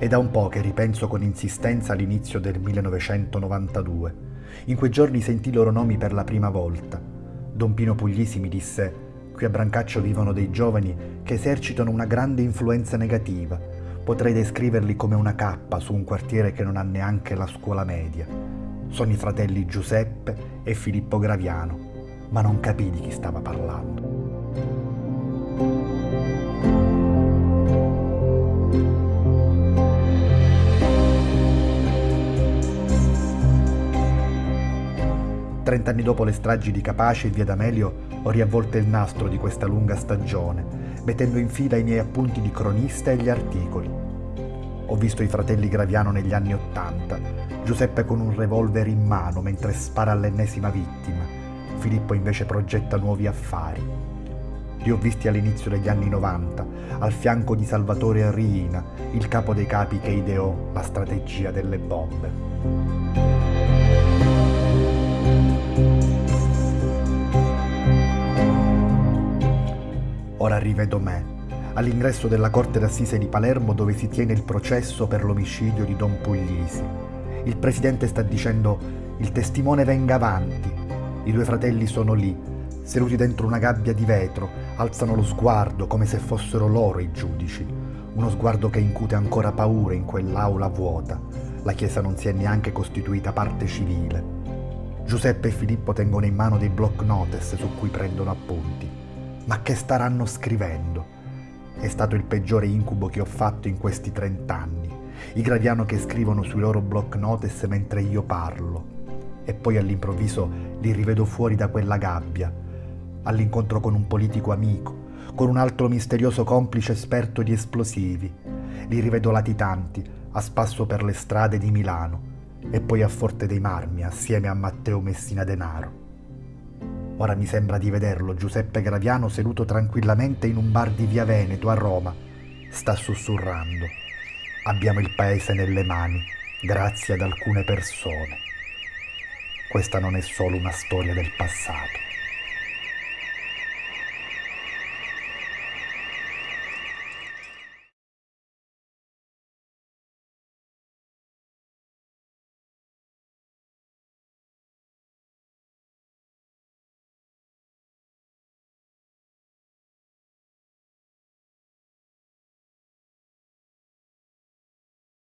È da un po' che ripenso con insistenza all'inizio del 1992. In quei giorni sentì i loro nomi per la prima volta. Don Pino Puglisi mi disse: Qui a Brancaccio vivono dei giovani che esercitano una grande influenza negativa. Potrei descriverli come una cappa su un quartiere che non ha neanche la scuola media. Sono i fratelli Giuseppe e Filippo Graviano, ma non capì di chi stava parlando. Trent'anni dopo le stragi di Capace e Via D'Amelio ho riavvolto il nastro di questa lunga stagione, mettendo in fila i miei appunti di cronista e gli articoli. Ho visto i fratelli Graviano negli anni Ottanta, Giuseppe con un revolver in mano mentre spara all'ennesima vittima, Filippo invece progetta nuovi affari. Li ho visti all'inizio degli anni 90, al fianco di Salvatore Riina, il capo dei capi che ideò la strategia delle bombe. Ora rivedo me, all'ingresso della Corte d'Assise di Palermo dove si tiene il processo per l'omicidio di Don Puglisi. Il presidente sta dicendo il testimone venga avanti. I due fratelli sono lì, seduti dentro una gabbia di vetro, alzano lo sguardo come se fossero loro i giudici. Uno sguardo che incute ancora paura in quell'aula vuota. La Chiesa non si è neanche costituita parte civile. Giuseppe e Filippo tengono in mano dei block notice su cui prendono appunti. Ma che staranno scrivendo? È stato il peggiore incubo che ho fatto in questi trent'anni. I Graviano che scrivono sui loro block notice mentre io parlo. E poi all'improvviso li rivedo fuori da quella gabbia, all'incontro con un politico amico, con un altro misterioso complice esperto di esplosivi. Li rivedo latitanti, a spasso per le strade di Milano e poi a Forte dei Marmi assieme a Matteo Messina Denaro. Ora mi sembra di vederlo, Giuseppe Graviano, seduto tranquillamente in un bar di Via Veneto a Roma. Sta sussurrando. Abbiamo il paese nelle mani, grazie ad alcune persone. Questa non è solo una storia del passato.